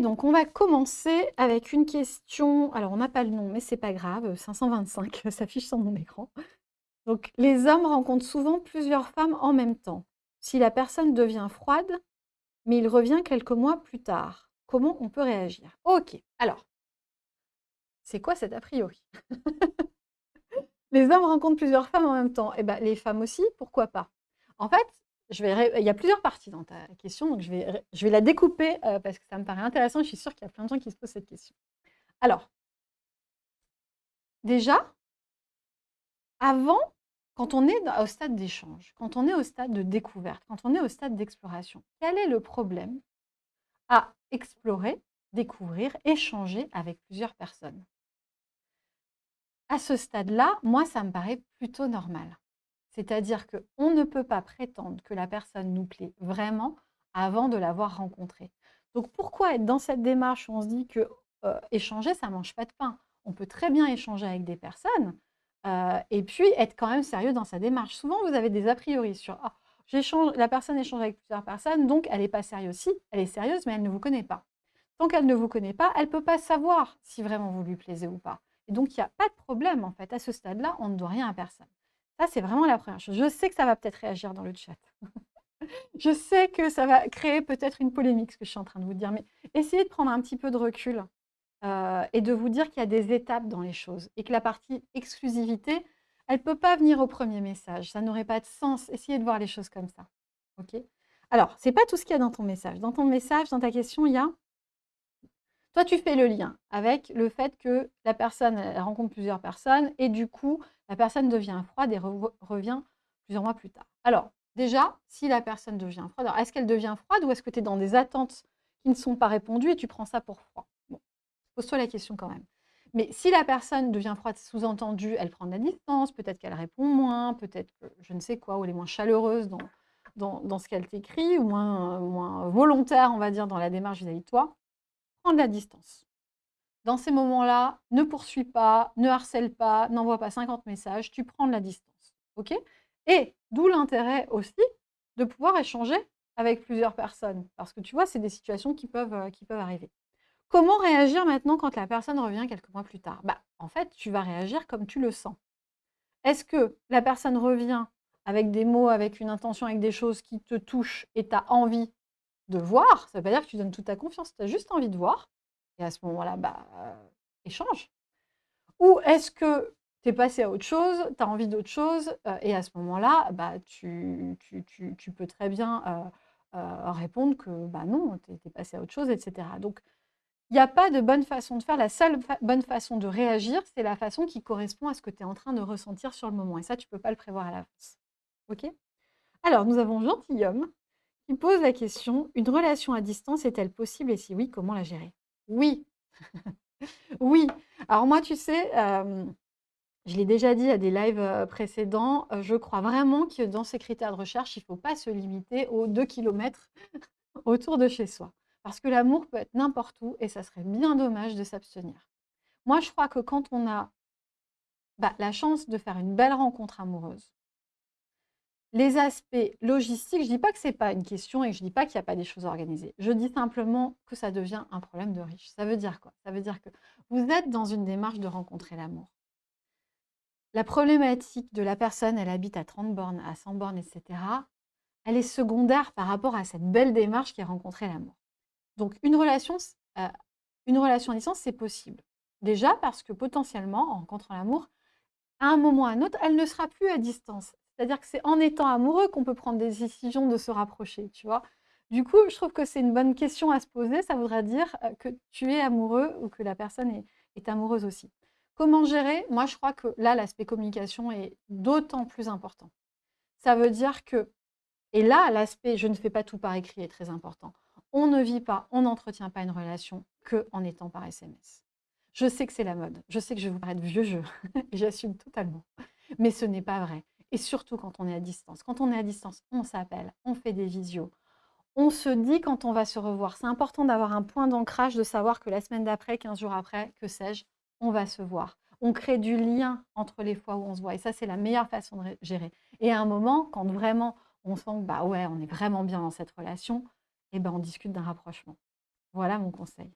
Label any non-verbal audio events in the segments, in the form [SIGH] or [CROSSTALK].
donc on va commencer avec une question. Alors, on n'a pas le nom, mais c'est pas grave. 525 [LAUGHS] s'affiche sur mon écran. Donc, les hommes rencontrent souvent plusieurs femmes en même temps. Si la personne devient froide, mais il revient quelques mois plus tard, comment on peut réagir? Ok, alors, c'est quoi cet a priori? [LAUGHS] Les hommes rencontrent plusieurs femmes en même temps. Eh ben, les femmes aussi, pourquoi pas? En fait, il y a plusieurs parties dans ta question, donc je vais, je vais la découper euh, parce que ça me paraît intéressant. Je suis sûre qu'il y a plein de gens qui se posent cette question. Alors, déjà, avant, quand on est au stade d'échange, quand on est au stade de découverte, quand on est au stade d'exploration, quel est le problème à explorer, découvrir, échanger avec plusieurs personnes? À ce stade-là, moi, ça me paraît plutôt normal. C'est-à-dire qu'on ne peut pas prétendre que la personne nous plaît vraiment avant de l'avoir rencontrée. Donc pourquoi être dans cette démarche où on se dit que euh, échanger, ça ne mange pas de pain? On peut très bien échanger avec des personnes euh, et puis être quand même sérieux dans sa démarche. Souvent, vous avez des a priori sur ah, la personne échange avec plusieurs personnes, donc elle n'est pas sérieuse. Si, elle est sérieuse, mais elle ne vous connaît pas. Tant qu'elle ne vous connaît pas, elle ne peut pas savoir si vraiment vous lui plaisez ou pas. Et donc, il n'y a pas de problème, en fait. À ce stade-là, on ne doit rien à personne. Ça, c'est vraiment la première chose. Je sais que ça va peut-être réagir dans le chat. [LAUGHS] je sais que ça va créer peut-être une polémique, ce que je suis en train de vous dire, mais essayez de prendre un petit peu de recul euh, et de vous dire qu'il y a des étapes dans les choses et que la partie exclusivité, elle ne peut pas venir au premier message. Ça n'aurait pas de sens. Essayez de voir les choses comme ça. OK? Alors, ce n'est pas tout ce qu'il y a dans ton message. Dans ton message, dans ta question, il y a toi, tu fais le lien avec le fait que la personne rencontre plusieurs personnes et du coup, la personne devient froide et revient plusieurs mois plus tard. Alors, déjà, si la personne devient froide, est-ce qu'elle devient froide ou est-ce que tu es dans des attentes qui ne sont pas répondues et tu prends ça pour froid? Bon, Pose-toi la question quand même. Mais si la personne devient froide, sous-entendu, elle prend de la distance, peut-être qu'elle répond moins, peut-être que je ne sais quoi, ou elle est moins chaleureuse dans, ce qu'elle t'écrit, ou moins volontaire, on va dire, dans la démarche vis-à-vis de toi, prends de la distance. Dans ces moments-là, ne poursuis pas, ne harcèle pas, n'envoie pas 50 messages, tu prends de la distance. ok? Et d'où l'intérêt aussi de pouvoir échanger avec plusieurs personnes. Parce que tu vois, c'est des situations qui peuvent, euh, qui peuvent arriver. Comment réagir maintenant quand la personne revient quelques mois plus tard? Bah, En fait, tu vas réagir comme tu le sens. Est-ce que la personne revient avec des mots, avec une intention, avec des choses qui te touchent et tu as envie de voir Ça ne veut pas dire que tu donnes toute ta confiance, tu as juste envie de voir. Et à ce moment-là, bah, échange. Ou est-ce que tu es passé à autre chose, tu as envie d'autre chose, et à ce moment-là, bah, tu, peux très bien répondre que bah, non, tu es, passé à autre chose, etc. Donc, il n'y a pas de bonne façon de faire. La seule bonne façon de réagir, c'est la façon qui correspond à ce que tu es en train de ressentir sur le moment. Et ça, tu ne peux pas le prévoir à l'avance. OK? Alors, nous avons Gentilhomme qui pose la question, une relation à distance est-elle possible et si oui, comment la gérer? Oui. [LAUGHS] Oui. Alors moi, tu sais, je l'ai déjà dit à des lives, précédents, je crois vraiment que dans ces critères de recherche, il ne faut pas se limiter aux 2 kilomètres [LAUGHS] autour de chez soi. Parce que l'amour peut être n'importe où et ça serait bien dommage de s'abstenir. Moi, je crois que quand on a, bah, la chance de faire une belle rencontre amoureuse les aspects logistiques, je ne dis pas que ce n'est pas une question et je ne dis pas qu'il n'y a pas des choses organisées. Je dis simplement que ça devient un problème de riche. Ça veut dire quoi? Ça veut dire que vous êtes dans une démarche de rencontrer l'amour. La problématique de la personne, elle habite à 30 bornes, à 100 bornes, etc., elle est secondaire par rapport à cette belle démarche qui est rencontrer l'amour. Donc une relation, euh, une relation à distance, c'est possible. Déjà parce que potentiellement, en rencontrant l'amour, à un moment ou à un autre, elle ne sera plus à distance. C'est-à-dire que c'est en étant amoureux qu'on peut prendre des décisions de se rapprocher, tu vois. Du coup, je trouve que c'est une bonne question à se poser. Ça voudrait dire que tu es amoureux ou que la personne est, amoureuse aussi. Comment gérer? Moi, je crois que là, l'aspect communication est d'autant plus important. Ça veut dire que, et là, l'aspect je ne fais pas tout par écrit est très important. On ne vit pas, on n'entretient pas une relation que en étant par SMS. Je sais que c'est la mode, je sais que je vais vous paraître vieux jeu, [LAUGHS] j'assume totalement. Mais ce n'est pas vrai. Et surtout quand on est à distance. Quand on est à distance, on s'appelle, on fait des visios. On se dit quand on va se revoir. C'est important d'avoir un point d'ancrage, de savoir que la semaine d'après, 15 jours après, que sais-je, on va se voir. On crée du lien entre les fois où on se voit. Et ça, c'est la meilleure façon de gérer. Et à un moment, quand vraiment on sent que bah ouais, on est vraiment bien dans cette relation, eh ben, on discute d'un rapprochement. Voilà mon conseil.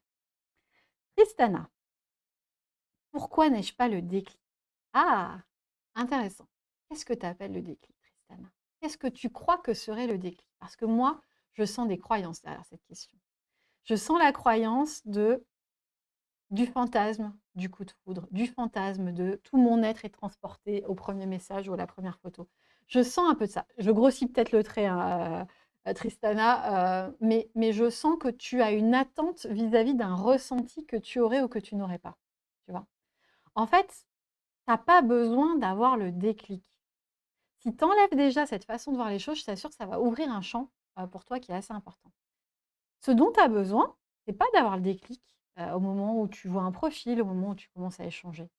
Tristana, pourquoi n'ai-je pas le déclic? Ah, intéressant. Qu'est-ce que tu appelles le déclic, Tristana? Qu'est-ce que tu crois que serait le déclic? Parce que moi, je sens des croyances derrière cette question. Je sens la croyance de du fantasme du coup de foudre, du fantasme de tout mon être est transporté au premier message ou à la première photo. Je sens un peu de ça. Je grossis peut-être le trait, hein, euh, Tristana, euh, mais, mais je sens que tu as une attente vis-à-vis d'un ressenti que tu aurais ou que tu n'aurais pas. Tu vois? En fait, tu n'as pas besoin d'avoir le déclic. Si tu déjà cette façon de voir les choses, je t'assure que ça va ouvrir un champ euh, pour toi qui est assez important. Ce dont tu as besoin, c'est pas d'avoir le déclic au moment où tu vois un profil, au moment où tu commences à échanger.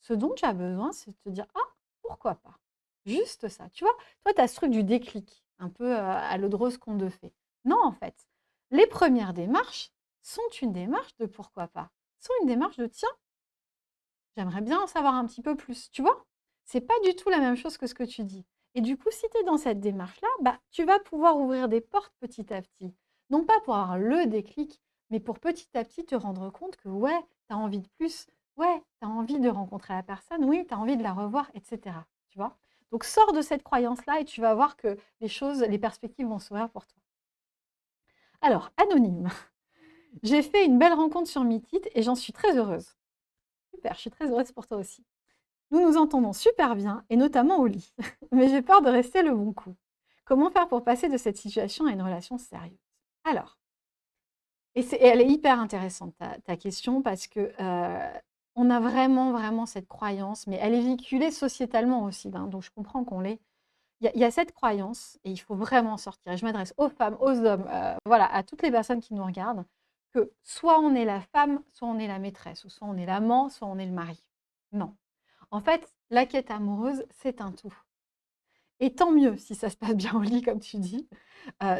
Ce dont tu as besoin, c'est de te dire ah pourquoi pas? Juste ça. Tu vois, toi, tu as ce truc du déclic, un peu à l'eau qu'on te fait. Non, en fait, les premières démarches sont une démarche de pourquoi pas. Sont une démarche de tiens, j'aimerais bien en savoir un petit peu plus. Tu vois, c'est pas du tout la même chose que ce que tu dis. Et du coup, si tu es dans cette démarche-là, bah, tu vas pouvoir ouvrir des portes petit à petit. Non pas pour avoir le déclic, mais pour petit à petit te rendre compte que ouais, tu as envie de plus, ouais, tu as envie de rencontrer la personne, oui, tu as envie de la revoir, etc. Tu vois Donc sors de cette croyance-là et tu vas voir que les choses, les perspectives vont s'ouvrir pour toi. Alors, anonyme. J'ai fait une belle rencontre sur Meetit et j'en suis très heureuse. Super, je suis très heureuse pour toi aussi. Nous nous entendons super bien, et notamment au lit. [LAUGHS] Mais j'ai peur de rester le bon coup. Comment faire pour passer de cette situation à une relation sérieuse? Alors, et, elle est hyper intéressante, ta, question, parce que on a vraiment, vraiment cette croyance, mais elle est véhiculée sociétalement aussi, hein, donc je comprends qu'on l'ait. Il y, a cette croyance, et il faut vraiment sortir. Je m'adresse aux femmes, aux hommes, voilà, à toutes les personnes qui nous regardent, que soit on est la femme, soit on est la maîtresse, ou soit on est l'amant, soit on est le mari. Non. En fait, la quête amoureuse, c'est un tout. Et tant mieux si ça se passe bien au lit, comme tu dis.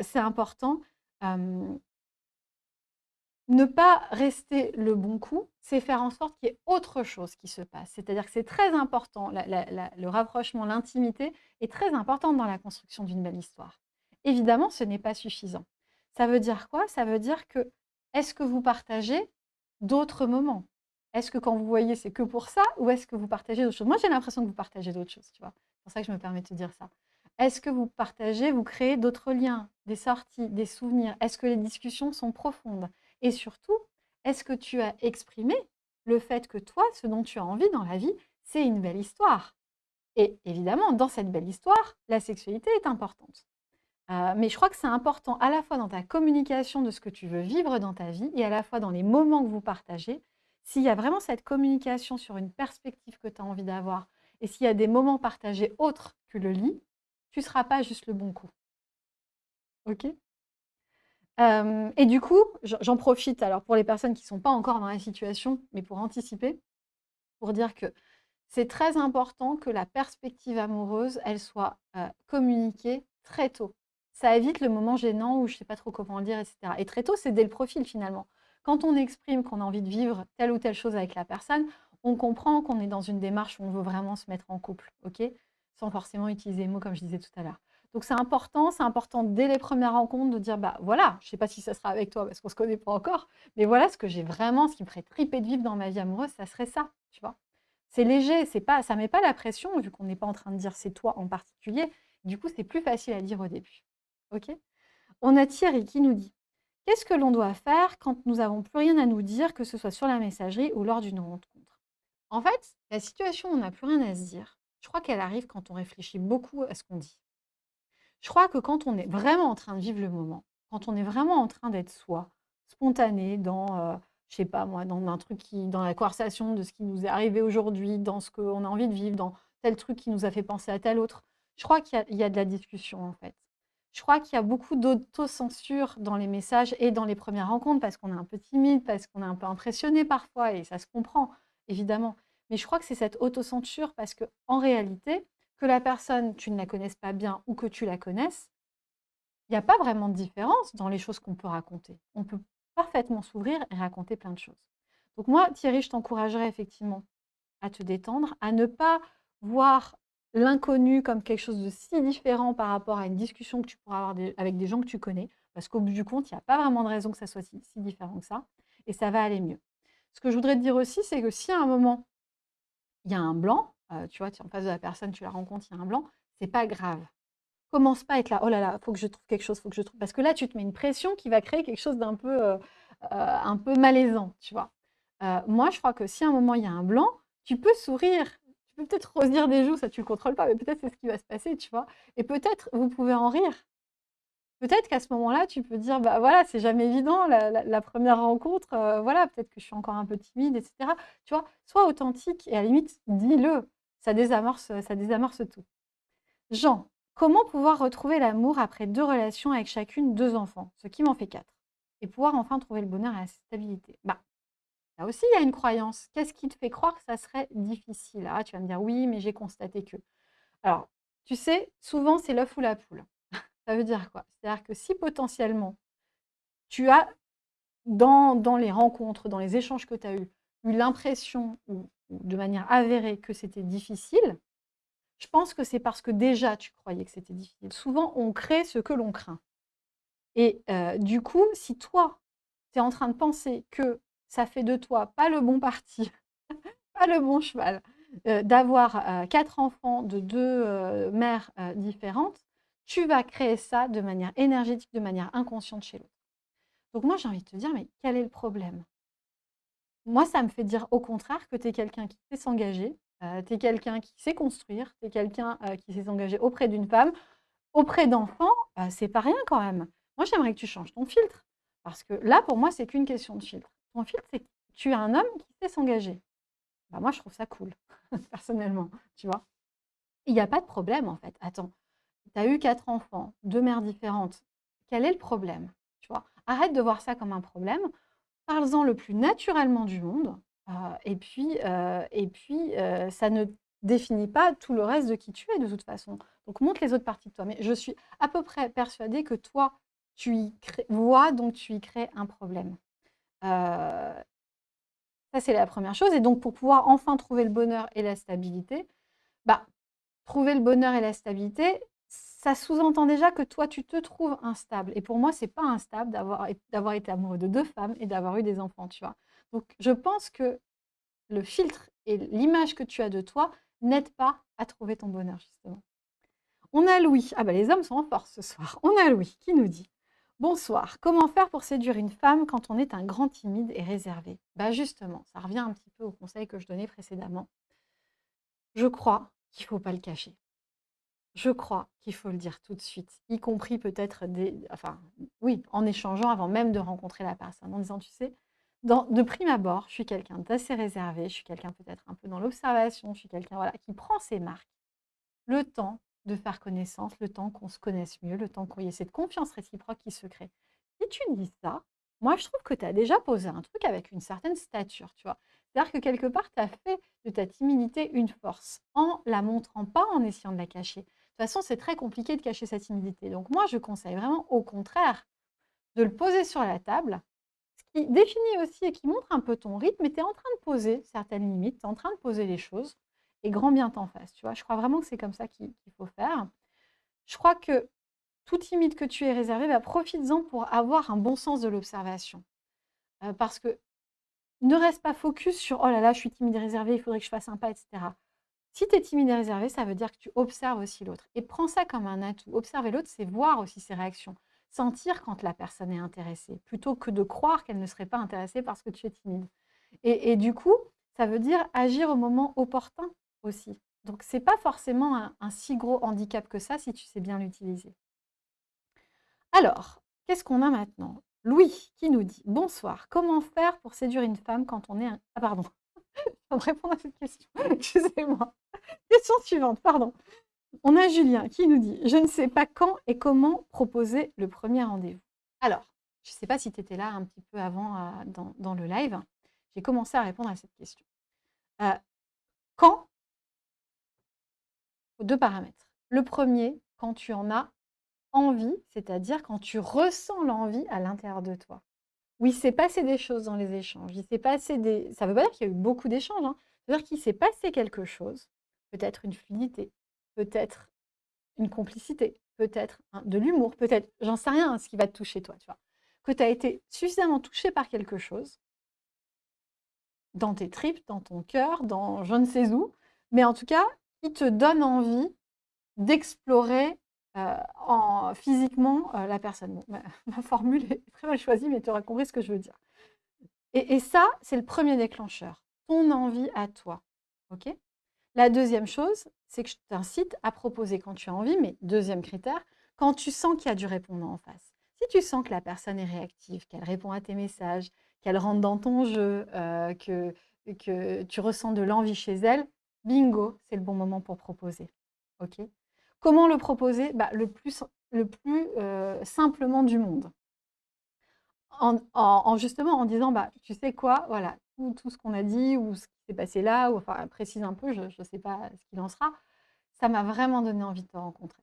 c'est important ne pas rester le bon coup, c'est faire en sorte qu'il y ait autre chose qui se passe. C'est-à-dire que c'est très important, le rapprochement, l'intimité est très important dans la construction d'une belle histoire. Évidemment, ce n'est pas suffisant. Ça veut dire quoi? Ça veut dire que, est-ce que vous partagez d'autres moments? Est-ce que quand vous voyez, c'est que pour ça Ou est-ce que vous partagez d'autres choses? Moi, j'ai l'impression que vous partagez d'autres choses, tu vois. C'est pour ça que je me permets de te dire ça. Est-ce que vous partagez, vous créez d'autres liens, des sorties, des souvenirs? Est-ce que les discussions sont profondes? Et surtout, est-ce que tu as exprimé le fait que toi, ce dont tu as envie dans la vie, c'est une belle histoire? Et évidemment, dans cette belle histoire, la sexualité est importante. Euh, mais je crois que c'est important à la fois dans ta communication de ce que tu veux vivre dans ta vie et à la fois dans les moments que vous partagez. S'il y a vraiment cette communication sur une perspective que tu as envie d'avoir et s'il y a des moments partagés autres que le lit, tu ne seras pas juste le bon coup. OK? Et du coup, j'en profite alors pour les personnes qui ne sont pas encore dans la situation, mais pour anticiper, pour dire que c'est très important que la perspective amoureuse, elle soit communiquée très tôt. Ça évite le moment gênant où je ne sais pas trop comment le dire, etc. Et très tôt, c'est dès le profil finalement. Quand on exprime qu'on a envie de vivre telle ou telle chose avec la personne, on comprend qu'on est dans une démarche où on veut vraiment se mettre en couple, ok? Sans forcément utiliser les mots comme je disais tout à l'heure. Donc c'est important, c'est important dès les premières rencontres de dire bah voilà, je ne sais pas si ça sera avec toi parce qu'on ne se connaît pas encore, mais voilà ce que j'ai vraiment, ce qui me ferait triper de vivre dans ma vie amoureuse, ça serait ça. C'est léger, c'est pas, ça met pas la pression vu qu'on n'est pas en train de dire c'est toi en particulier. Du coup, c'est plus facile à dire au début. Ok? On a Thierry qui nous dit? Qu'est-ce que l'on doit faire quand nous n'avons plus rien à nous dire, que ce soit sur la messagerie ou lors d'une rencontre? En fait, la situation où on n'a plus rien à se dire, je crois qu'elle arrive quand on réfléchit beaucoup à ce qu'on dit. Je crois que quand on est vraiment en train de vivre le moment, quand on est vraiment en train d'être soi, spontané dans, euh, je sais pas moi, dans un truc qui, dans la conversation de ce qui nous est arrivé aujourd'hui, dans ce qu'on a envie de vivre, dans tel truc qui nous a fait penser à tel autre, je crois qu'il y, a de la discussion en fait. Je crois qu'il y a beaucoup d'autocensure dans les messages et dans les premières rencontres parce qu'on est un peu timide, parce qu'on est un peu impressionné parfois et ça se comprend évidemment. Mais je crois que c'est cette autocensure parce que en réalité, que la personne, tu ne la connaisses pas bien ou que tu la connaisses, il n'y a pas vraiment de différence dans les choses qu'on peut raconter. On peut parfaitement s'ouvrir et raconter plein de choses. Donc moi, Thierry, je t'encouragerais effectivement à te détendre, à ne pas voir l'inconnu comme quelque chose de si différent par rapport à une discussion que tu pourras avoir avec des gens que tu connais. Parce qu'au bout du compte, il n'y a pas vraiment de raison que ça soit si, différent que ça. Et ça va aller mieux. Ce que je voudrais te dire aussi, c'est que si à un moment, il y a un blanc, euh, tu vois, tu es en face de la personne, tu la rencontres, il y a un blanc, c'est pas grave. Commence pas à être là, oh là là, faut que je trouve quelque chose, faut que je trouve. Parce que là, tu te mets une pression qui va créer quelque chose d'un peu, euh, euh, peu malaisant, tu vois. moi, je crois que si à un moment il y a un blanc, tu peux sourire, tu peux peut-être rosir des joues, ça tu le contrôles pas, mais peut-être c'est ce qui va se passer, tu vois. Et peut-être vous pouvez en rire. Peut-être qu'à ce moment-là, tu peux dire, bah voilà, c'est jamais évident, la, première rencontre, voilà, peut-être que je suis encore un peu timide, etc. Tu vois, sois authentique et à la limite, dis-le. Ça désamorce, ça désamorce tout. Jean, comment pouvoir retrouver l'amour après deux relations avec chacune deux enfants, ce qui m'en fait quatre, et pouvoir enfin trouver le bonheur et la stabilité Bah, là aussi, il y a une croyance. Qu'est-ce qui te fait croire que ça serait difficile? Ah, tu vas me dire, oui, mais j'ai constaté que. Alors, tu sais, souvent, c'est l'œuf ou la poule. [LAUGHS] Ça veut dire quoi? C'est-à-dire que si potentiellement, tu as, dans, dans les rencontres, dans les échanges que tu as eus, eu l'impression, ou, de manière avérée, que c'était difficile, je pense que c'est parce que déjà tu croyais que c'était difficile. Souvent, on crée ce que l'on craint. Et euh, du coup, si toi, tu es en train de penser que ça fait de toi pas le bon parti, [LAUGHS] pas le bon cheval, d'avoir quatre enfants de deux mères différentes, tu vas créer ça de manière énergétique, de manière inconsciente chez l'autre. Donc moi, j'ai envie de te dire, mais quel est le problème? Moi, ça me fait dire au contraire que tu es quelqu'un qui sait s'engager, tu es quelqu'un qui sait construire, tu es quelqu'un qui sait s'engager auprès d'une femme, auprès d'enfants, c'est pas rien quand même. Moi, j'aimerais que tu changes ton filtre. Parce que là, pour moi, c'est qu'une question de filtre. Ton filtre, c'est que tu es un homme qui sait s'engager. Bah, moi, je trouve ça cool, [LAUGHS] personnellement, tu vois. Il n'y a pas de problème, en fait. Attends, tu as eu quatre enfants, deux mères différentes. Quel est le problème tu vois? Arrête de voir ça comme un problème. Parle-en le plus naturellement du monde. Euh, et puis, euh, et puis euh, ça ne définit pas tout le reste de qui tu es de toute façon. Donc montre les autres parties de toi. Mais je suis à peu près persuadée que toi, tu y vois, donc tu y crées un problème. Ça, c'est la première chose. Et donc, pour pouvoir enfin trouver le bonheur et la stabilité, bah, trouver le bonheur et la stabilité, ça sous-entend déjà que toi, tu te trouves instable. Et pour moi, c'est pas instable d'avoir été amoureux de deux femmes et d'avoir eu des enfants, tu vois. Donc, je pense que le filtre et l'image que tu as de toi n'aident pas à trouver ton bonheur, justement. On a Louis. Ah bah les hommes sont en force ce soir. On a Louis qui nous dit Bonsoir, comment faire pour séduire une femme quand on est un grand timide et réservé? Bah justement, ça revient un petit peu au conseil que je donnais précédemment. Je crois qu'il ne faut pas le cacher. Je crois qu'il faut le dire tout de suite, y compris peut-être des enfin, oui, en échangeant avant même de rencontrer la personne, en disant: «Tu sais, de prime abord, je suis quelqu'un d'assez réservé, je suis quelqu'un peut-être un peu dans l'observation, je suis quelqu'un, voilà, qui prend ses marques». Le temps de faire connaissance, le temps qu'on se connaisse mieux, le temps qu'il y ait cette confiance réciproque qui se crée. Si tu dis ça, moi je trouve que tu as déjà posé un truc avec une certaine stature, tu vois? C'est-à-dire que quelque part, tu as fait de ta timidité une force, en la montrant pas, en essayant de la cacher. De toute façon, c'est très compliqué de cacher sa timidité. Donc moi, je conseille vraiment au contraire de le poser sur la table, ce qui définit aussi et qui montre un peu ton rythme, et tu es en train de poser certaines limites, tu es en train de poser les choses, et grand bien t'en face. Tu vois, je crois vraiment que c'est comme ça qu'il faut faire. Je crois que tout timide que tu es réservé, bah, profites-en pour avoir un bon sens de l'observation. Euh, parce que ne reste pas focus sur « oh là là, je suis timide et réservé, il faudrait que je fasse un pas, etc. » Si tu es timide et réservé, ça veut dire que tu observes aussi l'autre. Et prends ça comme un atout. Observer l'autre, c'est voir aussi ses réactions. Sentir quand la personne est intéressée, plutôt que de croire qu'elle ne serait pas intéressée parce que tu es timide. Et, du coup, ça veut dire agir au moment opportun aussi. Donc, ce n'est pas forcément un, si gros handicap que ça si tu sais bien l'utiliser. Alors, qu'est-ce qu'on a maintenant? Louis qui nous dit « Bonsoir, comment faire pour séduire une femme quand on est un... » Ah pardon, [LAUGHS] je vais répondre à cette question. [LAUGHS] Excusez-moi. Question suivante, pardon. On a Julien qui nous dit « Je ne sais pas quand et comment proposer le premier rendez-vous. » Alors, je ne sais pas si tu étais là un petit peu avant euh, dans, le live. J'ai commencé à répondre à cette question. Euh, quand Deux paramètres. Le premier, quand tu en as envie, c'est-à-dire quand tu ressens l'envie à l'intérieur de toi. Oui, s'est passé des choses dans les échanges. Il s'est passé des... Ça ne veut pas dire qu'il y a eu beaucoup d'échanges. Hein. Ça veut dire qu'il s'est passé quelque chose. Peut-être une fluidité, peut-être une complicité, peut-être de l'humour, peut-être, j'en sais rien, ce qui va te toucher toi, tu vois. Que tu as été suffisamment touché par quelque chose, dans tes tripes, dans ton cœur, dans je ne sais où, mais en tout cas, qui te donne envie d'explorer euh, en, physiquement euh, la personne. [LAUGHS] ma, formule est très mal choisie, mais tu auras compris ce que je veux dire. Et, ça, c'est le premier déclencheur, ton envie à toi. ok? La deuxième chose, c'est que je t'incite à proposer quand tu as envie, mais deuxième critère, quand tu sens qu'il y a du répondant en face. Si tu sens que la personne est réactive, qu'elle répond à tes messages, qu'elle rentre dans ton jeu, euh, que tu ressens de l'envie chez elle, bingo, c'est le bon moment pour proposer. ok? Comment le proposer? Bah, Le plus, euh, simplement du monde. En, justement en disant, bah, tu sais quoi, voilà, tout, ce qu'on a dit ou ce qui s'est passé là, ou enfin précise un peu, je ne sais pas ce qu'il en sera, ça m'a vraiment donné envie de te rencontrer.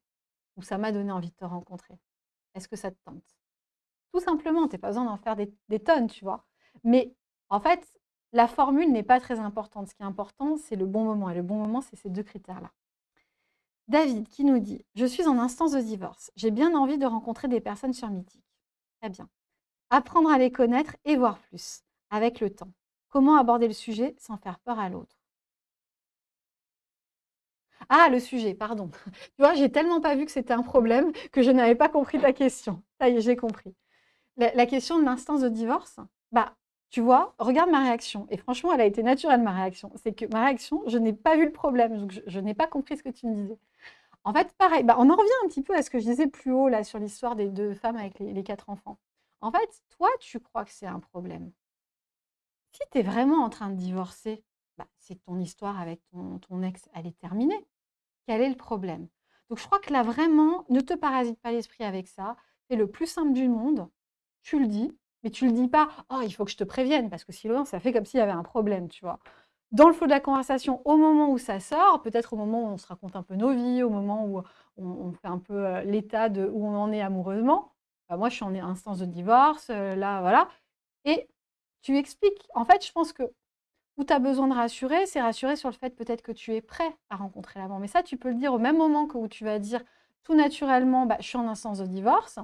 Ou ça m'a donné envie de te rencontrer. Est-ce que ça te tente? Tout simplement, tu n'as pas besoin d'en faire des tonnes, tu vois? Mais en fait, la formule n'est pas très importante. Ce qui est important, c'est le bon moment. Et le bon moment, c'est ces deux critères-là. David qui nous dit « Je suis en instance de divorce. J'ai bien envie de rencontrer des personnes sur Mythique. » Très bien. Apprendre à les connaître et voir plus, avec le temps. Comment aborder le sujet sans faire peur à l'autre? Ah, le sujet, pardon. [LAUGHS] Tu vois, j'ai tellement pas vu que c'était un problème que je n'avais pas compris ta question. Ça y est, j'ai compris. La, question de l'instance de divorce, bah, tu vois, regarde ma réaction. Et franchement, elle a été naturelle, ma réaction. C'est que ma réaction, je n'ai pas vu le problème. Donc, je, n'ai pas compris ce que tu me disais. En fait, pareil, bah, on en revient un petit peu à ce que je disais plus haut là sur l'histoire des deux femmes avec les, quatre enfants. En fait, toi, tu crois que c'est un problème. Si tu es vraiment en train de divorcer, bah, c'est ton histoire avec ton, ton ex, elle est terminée. Quel est le problème? Donc, je crois que là, vraiment, ne te parasite pas l'esprit avec ça. C'est le plus simple du monde. Tu le dis, mais tu le dis pas, oh, il faut que je te prévienne, parce que sinon, ça fait comme s'il y avait un problème, tu vois. Dans le flot de la conversation, au moment où ça sort, peut-être au moment où on se raconte un peu nos vies, au moment où on, fait un peu euh, l'état de où on en est amoureusement, bah, moi, je suis en instance de divorce, euh, là, voilà. Et tu expliques. En fait, je pense que où tu as besoin de rassurer, c'est rassurer sur le fait peut-être que tu es prêt à rencontrer l'amant. Mais ça, tu peux le dire au même moment que où tu vas dire tout naturellement, bah, je suis en instance de divorce.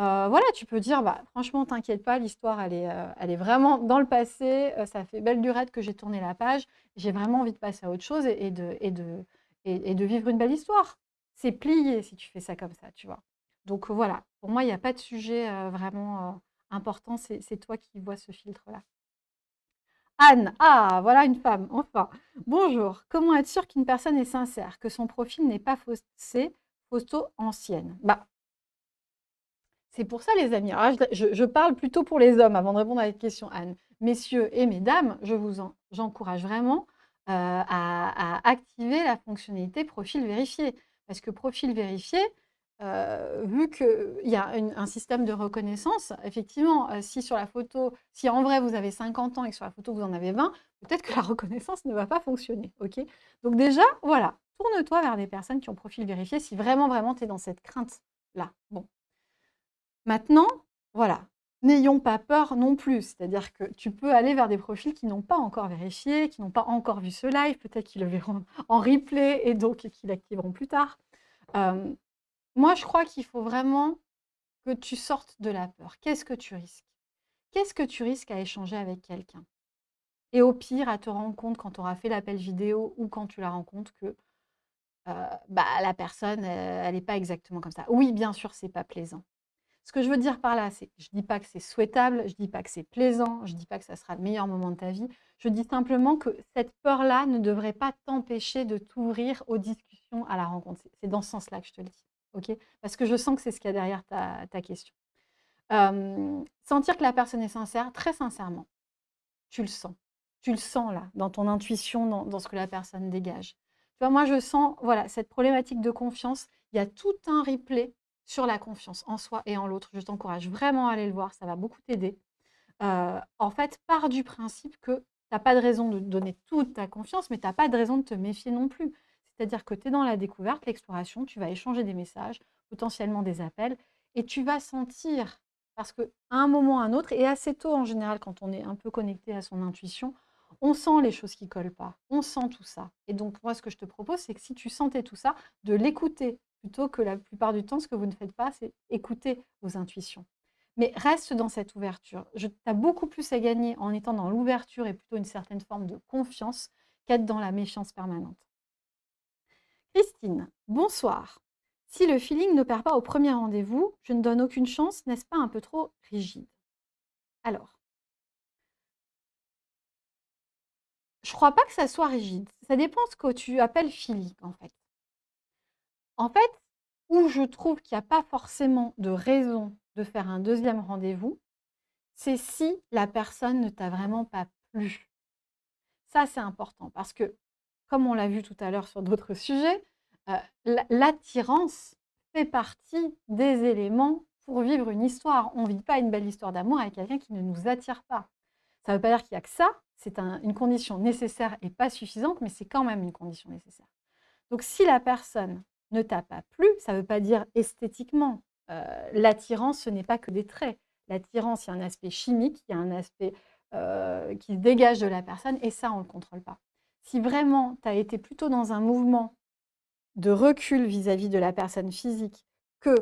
Euh, voilà, tu peux dire, bah, franchement, t'inquiète pas, l'histoire, elle, est, euh, elle est vraiment dans le passé. Euh, ça fait belle durée que j'ai tourné la page. J'ai vraiment envie de passer à autre chose et, de, et, de, et, de vivre une belle histoire. C'est plié si tu fais ça comme ça, tu vois. Donc voilà, pour moi, il n'y a pas de sujet vraiment important. C'est toi qui vois ce filtre-là. Anne, ah, voilà une femme, enfin. Bonjour, comment être sûr qu'une personne est sincère, que son profil n'est pas faussé, photo ancienne Bah, c'est pour ça, les amis. je, parle plutôt pour les hommes avant de répondre à cette question, Anne. Messieurs et mesdames, je vous j'encourage vraiment euh, à, activer la fonctionnalité profil vérifié. Parce que profil vérifié, euh, vu qu'il y a un système de reconnaissance, effectivement, euh, si sur la photo, si en vrai vous avez 50 ans et que sur la photo vous en avez 20, peut-être que la [LAUGHS] reconnaissance ne va pas fonctionner. Donc déjà, voilà, tourne-toi vers des personnes qui ont profil vérifié si vraiment, vraiment, tu es dans cette crainte-là. Bon, Maintenant, voilà, n'ayons pas peur non plus. C'est-à-dire que tu peux aller vers des profils qui n'ont pas encore vérifié, qui n'ont pas encore vu ce live, peut-être qu'ils le verront [LAUGHS] en replay et donc qu'ils l'activeront plus tard. Euh, moi, je crois qu'il faut vraiment que tu sortes de la peur. Qu'est-ce que tu risques? Qu'est-ce que tu risques à échanger avec quelqu'un? Et au pire, à te rendre compte quand tu auras fait l'appel vidéo ou quand tu la rencontres que euh, bah, la personne, euh, elle n'est pas exactement comme ça. Oui, bien sûr, c'est pas plaisant. Ce que je veux dire par là, c'est je ne dis pas que c'est souhaitable, je ne dis pas que c'est plaisant, je ne dis pas que ça sera le meilleur moment de ta vie. Je dis simplement que cette peur-là ne devrait pas t'empêcher de t'ouvrir aux discussions, à la rencontre. C'est dans ce sens-là que je te le dis. Parce que je sens que c'est ce qu'il y a derrière ta, question. sentir que la personne est sincère, très sincèrement, tu le sens. Tu le sens là, dans ton intuition, dans, ce que la personne dégage. Tu moi, je sens voilà, cette problématique de confiance. Il y a tout un replay sur la confiance en soi et en l'autre. Je t'encourage vraiment à aller le voir, ça va beaucoup t'aider. Euh, en fait, pars du principe que tu n'as pas de raison de donner toute ta confiance, mais tu n'as pas de raison de te méfier non plus. C'est-à-dire que tu es dans la découverte, l'exploration, tu vas échanger des messages, potentiellement des appels, et tu vas sentir, parce qu'à un moment à un autre, et assez tôt en général quand on est un peu connecté à son intuition, on sent les choses qui collent pas, on sent tout ça. Et donc moi, ce que je te propose, c'est que si tu sentais tout ça, de l'écouter plutôt que la plupart du temps, ce que vous ne faites pas, c'est écouter vos intuitions. Mais reste dans cette ouverture. Tu as beaucoup plus à gagner en étant dans l'ouverture et plutôt une certaine forme de confiance qu'être dans la méfiance permanente. Christine, bonsoir. Si le feeling ne perd pas au premier rendez-vous, je ne donne aucune chance, n'est-ce pas un peu trop rigide? Alors, je ne crois pas que ça soit rigide. Ça dépend ce que tu appelles feeling, en fait. En fait, où je trouve qu'il n'y a pas forcément de raison de faire un deuxième rendez-vous, c'est si la personne ne t'a vraiment pas plu. Ça, c'est important parce que, comme on l'a vu tout à l'heure sur d'autres [LAUGHS] sujets, euh, l'attirance fait partie des éléments pour vivre une histoire. On ne vit pas une belle histoire d'amour avec quelqu'un qui ne nous attire pas. Ça ne veut pas dire qu'il n'y a que ça, c'est une condition nécessaire et pas suffisante, mais c'est quand même une condition nécessaire. Donc si la personne ne pas plu, ça veut pas dire esthétiquement. Euh, l'attirance, ce n'est pas que des traits. L'attirance, il y a un aspect chimique, il y a un aspect euh, qui se dégage de la personne, et ça, on ne le contrôle pas. Si vraiment tu as été plutôt dans un mouvement de recul vis-à-vis de la personne physique que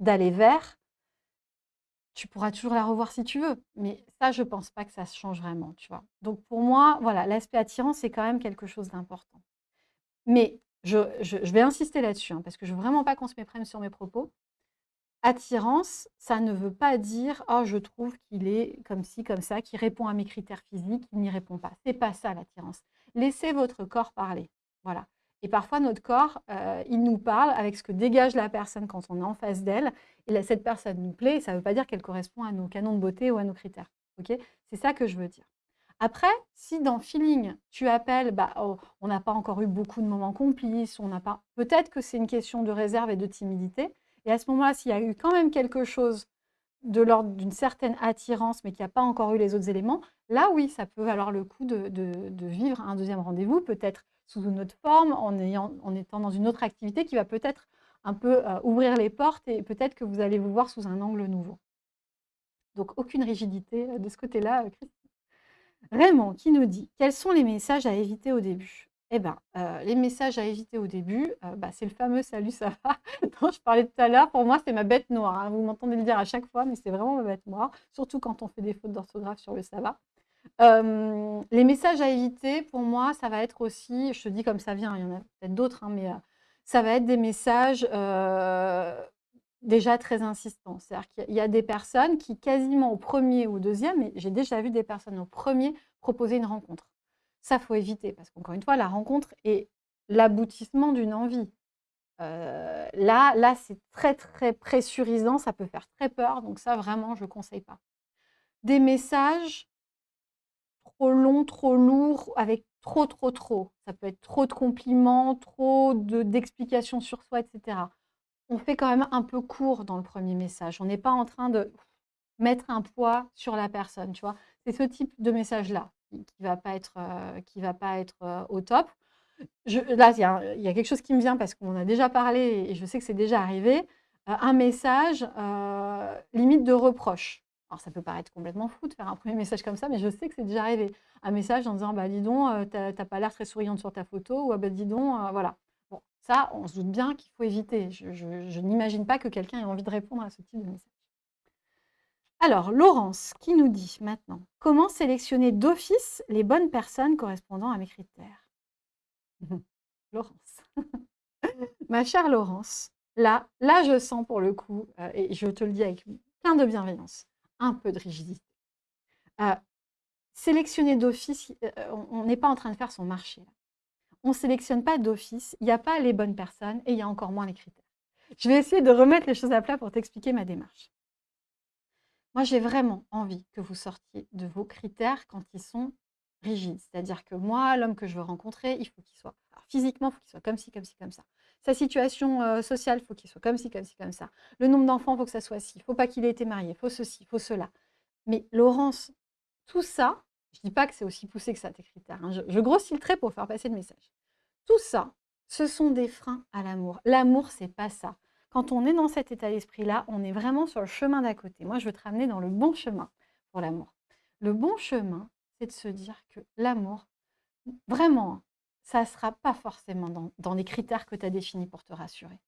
d'aller vers, tu pourras toujours la revoir si tu veux. Mais ça, je pense pas que ça se change vraiment, tu vois. Donc pour moi, voilà, l'aspect attirant, c'est quand même quelque chose d'important. Mais je, vais insister là-dessus, hein, parce que je ne veux vraiment pas qu'on se méprenne sur mes propos. Attirance, ça ne veut pas dire « Oh, je trouve qu'il est comme ci, comme ça, qui répond à mes critères physiques, il n'y répond pas ». C'est pas ça l'attirance. Laissez votre corps parler. Voilà. Et parfois, notre corps, euh, il nous parle avec ce que dégage la personne quand on est en face d'elle. Et cette personne nous plaît, ça ne veut pas dire qu'elle correspond à nos canons de beauté ou à nos critères. C'est ça que je veux dire. Après, si dans feeling, tu appelles, bah, oh, on n'a pas encore eu beaucoup de moments complices, on n'a pas, peut-être que c'est une question de réserve et de timidité. Et à ce moment-là, s'il y a eu quand même quelque chose de l'ordre d'une certaine attirance, mais qui n'a pas encore eu les autres éléments, là, oui, ça peut valoir le coup de, vivre un deuxième rendez-vous, peut-être sous une autre forme, en étant dans une autre activité qui va peut-être un peu euh, ouvrir les portes et peut-être que vous allez vous voir sous un angle nouveau. Donc, aucune rigidité euh, de ce côté-là, euh, Christine? Raymond qui nous dit « Quels sont les messages à éviter au début ?» Eh bien, les messages à éviter au début, bah, c'est le fameux « Salut, ça va [LAUGHS] ?» dont je parlais tout à l'heure. Pour moi, c'est ma bête noire. Hein. Vous m'entendez le dire à chaque fois, mais c'est vraiment ma bête noire, surtout quand on fait des fautes d'orthographe sur le « ça va ». les messages à éviter, pour moi, ça va être aussi, je te dis comme ça vient, il y en a peut-être d'autres, hein, mais ça va être des messages déjà très insistants. C'est-à-dire qu'il y a des personnes qui, quasiment au premier ou au deuxième, mais j'ai déjà vu des personnes au premier proposer une rencontre. Ça, faut éviter, parce qu'encore une fois, la rencontre est l'aboutissement d'une envie. là, là c'est très, très pressurisant, ça peut faire très peur, donc ça, vraiment, je ne conseille pas. Des messages trop longs, trop lourds, avec trop, trop, trop. Ça peut être trop de compliments, trop d'explications sur soi, etc. On fait quand même un peu court dans le premier message. On n'est pas en train de mettre un poids sur la personne. C'est ce type de message-là qui ne va pas être, euh, qui va pas être euh, au top. Là, il y, a, quelque chose qui me vient parce qu'on a déjà parlé et je sais que c'est déjà arrivé. Euh, un message limite de reproche. Alors, ça peut paraître complètement fou de faire un premier message comme ça, mais je sais que c'est déjà arrivé. Un message en disant bah, Dis donc, tu n'as pas l'air très souriante sur ta photo, ou ah, bah, dis donc, voilà. Ça, on se doute bien qu'il faut éviter. Je, n'imagine pas que quelqu'un ait envie de répondre à ce type de message. Alors, Laurence qui nous dit maintenant Comment sélectionner d'office les bonnes personnes correspondant à mes critères? [LAUGHS] Laurence. [LAUGHS] Ma chère Laurence, là, là, je sens pour le coup, euh, et je te le dis avec plein de bienveillance, un peu de rigidité. Euh, sélectionner d'office, euh, on n'est pas en train de faire son marché. On ne sélectionne pas d'office, il n'y a pas les bonnes personnes et il y a encore moins les critères. Je vais essayer de remettre les choses à plat pour t'expliquer ma démarche. Moi, j'ai vraiment envie que vous sortiez de vos critères quand ils sont rigides. C'est-à-dire que moi, l'homme que je veux rencontrer, il faut qu'il soit physiquement, il faut qu'il soit comme ci, comme ci, comme ça. Sa situation euh, sociale, il faut qu'il soit comme ci, comme ci, comme ça. Le nombre d'enfants, il faut que ça soit ci. Il ne faut pas qu'il ait été marié, il faut ceci, il faut cela. Mais Laurence, tout ça, je ne dis pas que c'est aussi poussé que ça, tes critères. Hein. Je, grossis le trait pour faire passer le message. Tout ça, ce sont des freins à l'amour. L'amour, c'est pas ça. Quand on est dans cet état d'esprit-là, on est vraiment sur le chemin d'à côté. Moi, je veux te ramener dans le bon chemin pour l'amour. Le bon chemin, c'est de se dire que l'amour, vraiment, ça ne sera pas forcément dans, les critères que tu as définis pour te rassurer.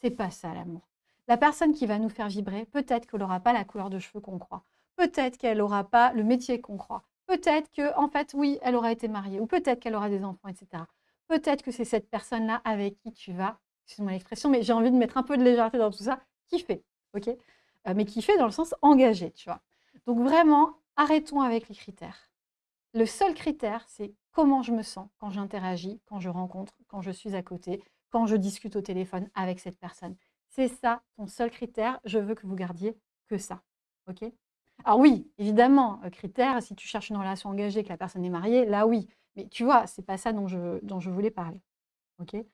C'est pas ça l'amour. La personne qui va nous faire vibrer, peut-être qu'elle n'aura pas la couleur de cheveux qu'on croit. Peut-être qu'elle n'aura pas le métier qu'on croit. Peut-être que, en fait, oui, elle aura été mariée. Ou peut-être qu'elle aura des enfants, etc. Peut-être que c'est cette personne-là avec qui tu vas, excuse-moi l'expression, mais j'ai envie de mettre un peu de légèreté dans tout ça, kiffer. OK? Euh, Mais kiffer dans le sens engagé, tu vois? Donc vraiment, arrêtons avec les critères. Le seul critère, c'est comment je me sens quand j'interagis, quand je rencontre, quand je suis à côté, quand je discute au téléphone avec cette personne. C'est ça ton seul critère. Je veux que vous gardiez que ça. OK? Alors oui, évidemment, euh, critère, si tu cherches une relation engagée, que la personne est mariée, là oui. Mais tu vois, c'est pas ça dont je, dont je voulais parler. Donc, il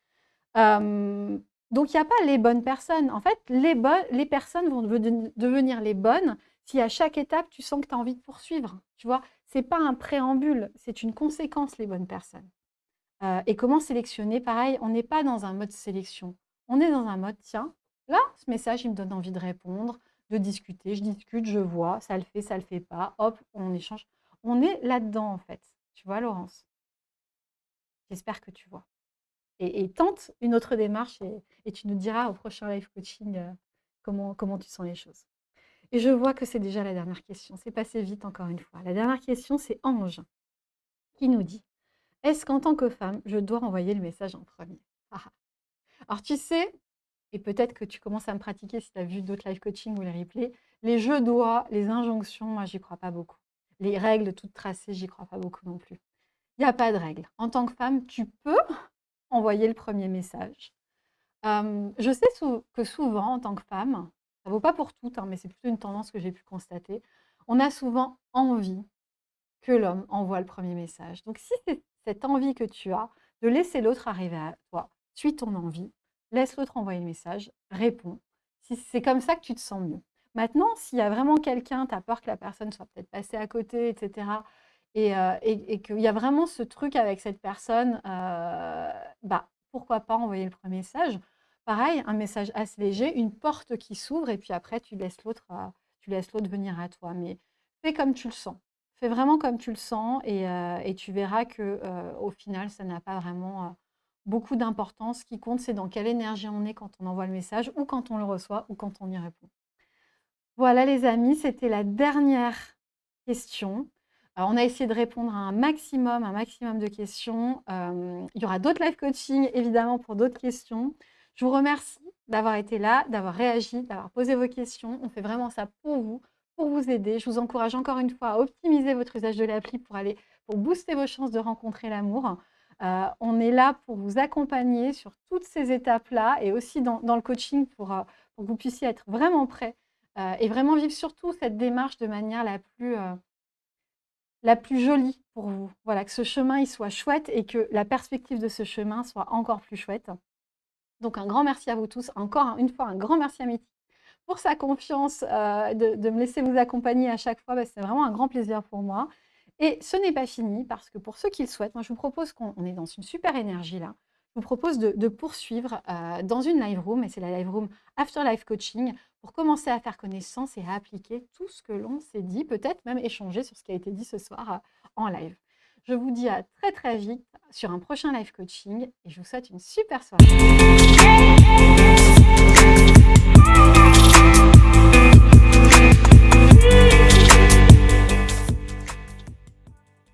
n'y a pas les bonnes personnes. En fait, les, les personnes vont devenir les bonnes si à chaque étape, tu sens que tu as envie de poursuivre. Tu vois, ce n'est pas un préambule, c'est une conséquence, les bonnes personnes. Euh, et comment sélectionner? Pareil, on n'est pas dans un mode sélection. On est dans un mode, tiens, là, ce message, il me donne envie de répondre, de discuter. Je discute, je vois, ça le fait, ça le fait pas. Hop, on échange. On est là-dedans, en fait. Tu vois, Laurence? J'espère que tu vois. Et, tente une autre démarche et, tu nous diras au prochain live coaching euh, comment, comment tu sens les choses. Et je vois que c'est déjà la dernière question. C'est passé vite encore une fois. La dernière question, c'est Ange qui nous dit Est-ce qu'en tant que femme, je dois envoyer le message en premier? Ah, ah. Alors tu sais, et peut-être que tu commences à me pratiquer si tu as vu d'autres live coaching ou les replays, les je dois, les injonctions, moi, j'y crois pas beaucoup. Les règles toutes tracées, j'y crois pas beaucoup non plus. Il n'y a pas de règles. En tant que femme, tu peux [LAUGHS] envoyer le premier message. je sais que souvent, en tant que femme, ça ne vaut pas pour toutes, hein, mais c'est plutôt une tendance que j'ai pu constater, on a souvent envie que l'homme envoie le premier message. Donc si c'est cette envie que tu as de laisser l'autre arriver à toi, suis ton envie, laisse l'autre envoyer le message, réponds. Si c'est comme ça que tu te sens mieux. Maintenant, s'il y a vraiment quelqu'un, tu as peur que la personne soit peut-être passée à côté, etc., euh, et, qu'il y a vraiment ce truc avec cette personne, euh, bah, pourquoi pas envoyer le premier message Pareil, un message assez léger, une porte qui s'ouvre et puis après tu laisses l'autre euh, venir à toi. Mais fais comme tu le sens. Fais vraiment comme tu le sens et, tu verras que au final, ça n'a pas vraiment beaucoup d'importance. Ce qui compte, c'est dans quelle énergie on est quand on envoie le message ou quand on le reçoit ou quand on y répond. Voilà les amis, c'était la dernière question on a essayé de répondre à un maximum, un maximum de questions. Euh, il y aura d'autres live coaching, évidemment, pour d'autres questions. Je vous remercie d'avoir été là, d'avoir réagi, d'avoir posé vos questions. On fait vraiment ça pour vous, pour vous aider. Je vous encourage encore une fois à optimiser votre usage de l'appli pour aller pour booster vos chances de rencontrer l'amour. Euh, on est là pour vous accompagner sur toutes ces étapes-là et aussi dans, le coaching pour, euh, pour, que vous puissiez être vraiment prêt et vraiment vivre surtout cette démarche de manière la plus la plus jolie pour vous. Voilà, que ce chemin il soit chouette et que la perspective de ce chemin soit encore plus chouette. Donc un grand merci à vous tous. Encore une fois, un grand merci à Métis pour sa confiance euh, de, me laisser vous accompagner à chaque fois. Bah, c'est vraiment un grand plaisir pour moi. Et ce n'est pas fini parce que pour ceux qui le souhaitent, moi je vous propose qu'on est dans une super énergie là. Vous propose de, poursuivre euh, dans une live room, et c'est la live room After Life Coaching, pour commencer à faire connaissance et à appliquer tout ce que l'on s'est dit, peut-être même échanger sur ce qui a été dit ce soir euh, en live. Je vous dis à très très vite sur un prochain live coaching et je vous souhaite une super soirée.